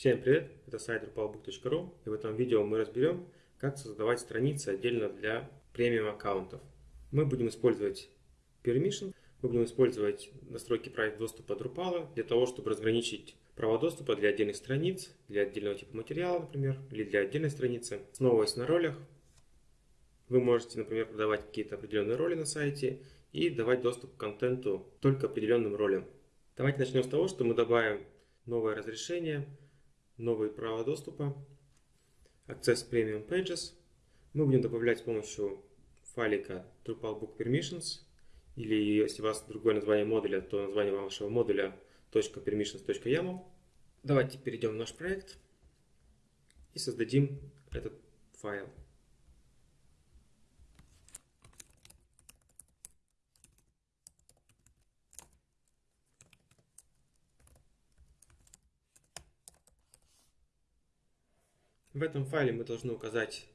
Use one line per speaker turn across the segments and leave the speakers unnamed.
Всем привет, это сайт drupalbook.ru и в этом видео мы разберем, как создавать страницы отдельно для премиум аккаунтов. Мы будем использовать Permission, мы будем использовать настройки правил доступа Drupal для того, чтобы разграничить права доступа для отдельных страниц, для отдельного типа материала, например, или для отдельной страницы. Основываясь на ролях, вы можете, например, продавать какие-то определенные роли на сайте и давать доступ к контенту только определенным ролям. Давайте начнем с того, что мы добавим новое разрешение, новые права доступа, Access Premium Pages. Мы будем добавлять с помощью файлика Drupal Book Permissions, или если у вас другое название модуля, то название вашего модуля .permissions.yaml. Давайте перейдем в наш проект и создадим этот файл. В этом файле мы должны указать,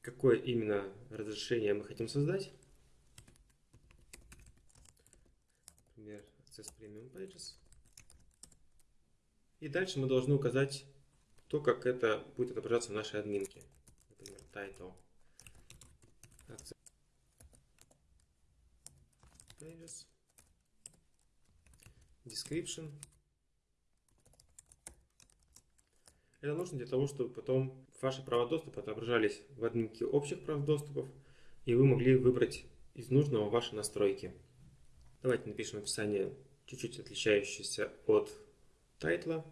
какое именно разрешение мы хотим создать. Например, Access Premium Pages. И дальше мы должны указать то, как это будет отображаться в нашей админке. Например, title. Access Pages. Description. Это нужно для того, чтобы потом ваши права доступа отображались в админке общих прав доступов, и вы могли выбрать из нужного ваши настройки. Давайте напишем описание, чуть-чуть отличающееся от тайтла.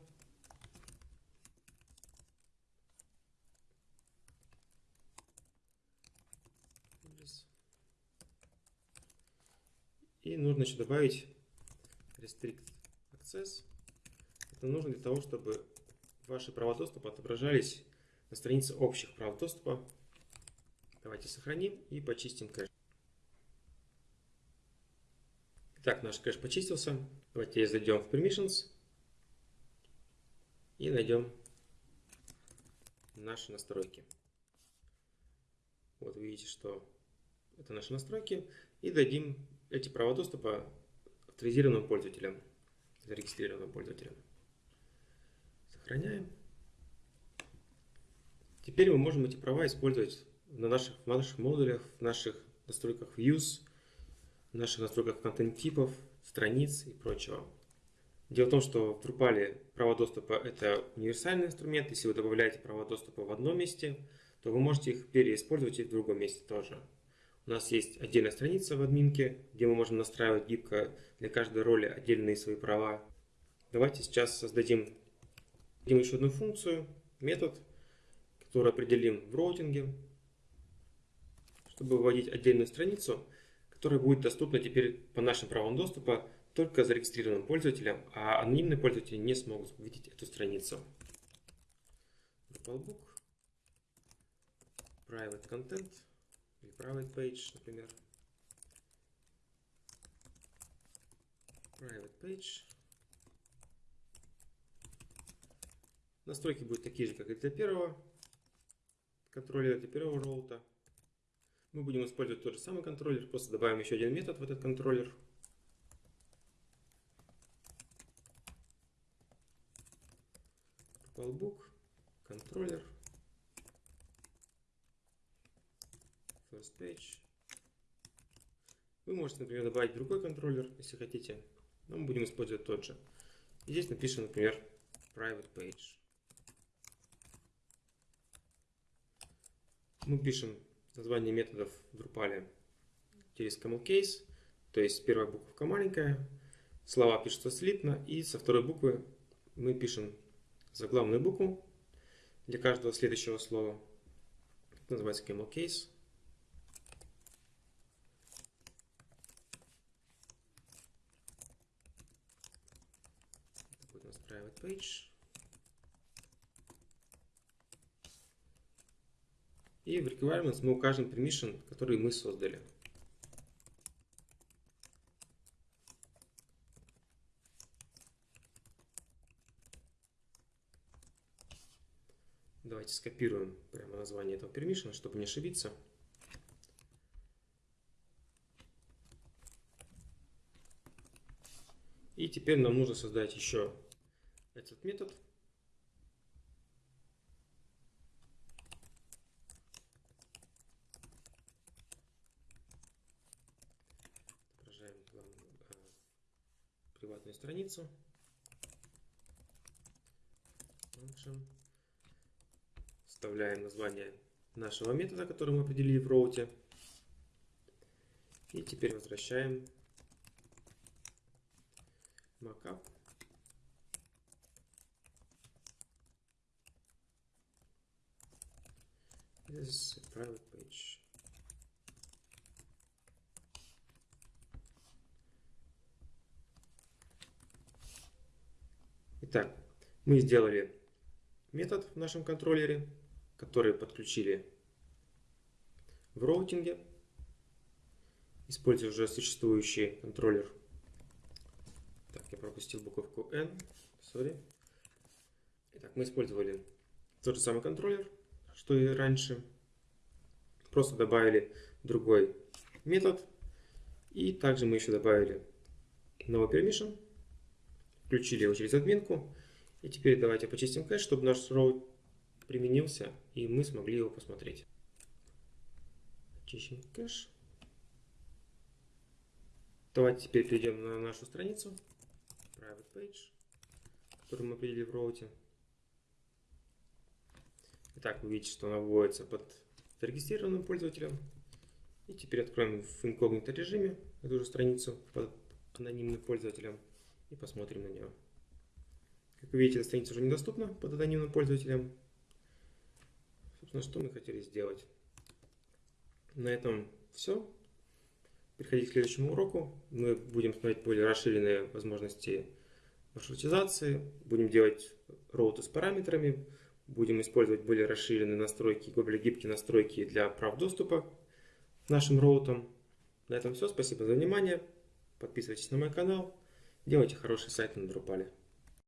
И нужно еще добавить restrict access. Это нужно для того, чтобы ваши права доступа отображались на странице общих прав доступа. Давайте сохраним и почистим кэш. Итак, наш кэш почистился. Давайте зайдем в Permissions и найдем наши настройки. Вот видите, что это наши настройки. И дадим эти права доступа авторизированным пользователям, зарегистрированным пользователям. Сохраняем. Теперь мы можем эти права использовать на наших, в наших модулях, в наших настройках Views, в наших настройках контент-типов, страниц и прочего. Дело в том, что в Drupal права доступа – это универсальный инструмент. Если вы добавляете права доступа в одном месте, то вы можете их переиспользовать и в другом месте тоже. У нас есть отдельная страница в админке, где мы можем настраивать гибко для каждой роли отдельные свои права. Давайте сейчас создадим Дадим еще одну функцию, метод, который определим в роутинге, чтобы выводить отдельную страницу, которая будет доступна теперь по нашим правам доступа только зарегистрированным пользователям, а анонимные пользователи не смогут увидеть эту страницу. Drupalbook, private content или private page, например. Private page. Настройки будут такие же, как и для первого контроллера, для первого роута. Мы будем использовать тот же самый контроллер, просто добавим еще один метод в этот контроллер. Drupalbook, контроллер, first page. Вы можете, например, добавить другой контроллер, если хотите, но мы будем использовать тот же. И здесь напишем, например, private page. Мы пишем название методов в Drupal через camel case, то есть первая буковка маленькая, слова пишутся слитно, и со второй буквы мы пишем заглавную букву для каждого следующего слова. Это называется camel case. Это будет у нас private page. И в requirements мы укажем permission, который мы создали. Давайте скопируем прямо название этого permission, чтобы не ошибиться. И теперь нам нужно создать еще этот метод, приватную страницу. Function. Вставляем название нашего метода, который мы определили в роуте. И теперь возвращаем markup. This is a private page. Итак, мы сделали метод в нашем контроллере, который подключили в роутинге, используя уже существующий контроллер. Так, я пропустил буковку N, sorry. Итак, мы использовали тот же самый контроллер, что и раньше. Просто добавили другой метод. И также мы еще добавили новый permission. Включили его через админку. И теперь давайте почистим кэш, чтобы наш роут применился и мы смогли его посмотреть. Чищем кэш. Давайте теперь перейдем на нашу страницу. Private Page, которую мы определили в роуте. Итак, вы видите, что она вводится под зарегистрированным пользователем. И теперь откроем в инкогнито режиме эту же страницу под анонимным пользователем и посмотрим на нее. Как вы видите, эта страница уже недоступна под анонимным пользователем. Собственно, что мы хотели сделать. На этом все. Переходить к следующему уроку. Мы будем смотреть более расширенные возможности маршрутизации. Будем делать роуты с параметрами. Будем использовать более расширенные настройки, более гибкие настройки для прав доступа к нашим роутам. На этом все. Спасибо за внимание. Подписывайтесь на мой канал. Делайте хороший сайт на Drupal.